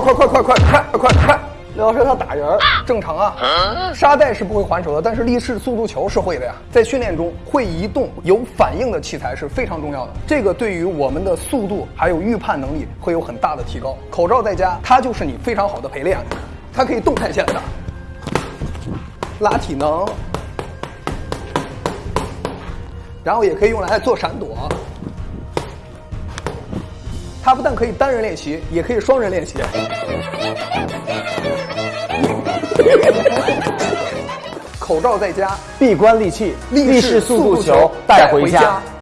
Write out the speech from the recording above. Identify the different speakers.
Speaker 1: 快快快快快快快！刘老师他打人正常啊，沙袋是不会还手的，但是立式速度球是会的呀。在训练中，会移动有反应的器材是非常重要的，这个对于我们的速度还有预判能力会有很大的提高。口罩在家，它就是你非常好的陪练，它可以动态线的，拉体能，然后也可以用来做闪躲。它不但可以单人练习，也可以双人练习。口罩在家，
Speaker 2: 闭关利器，
Speaker 1: 立式速度球带回家。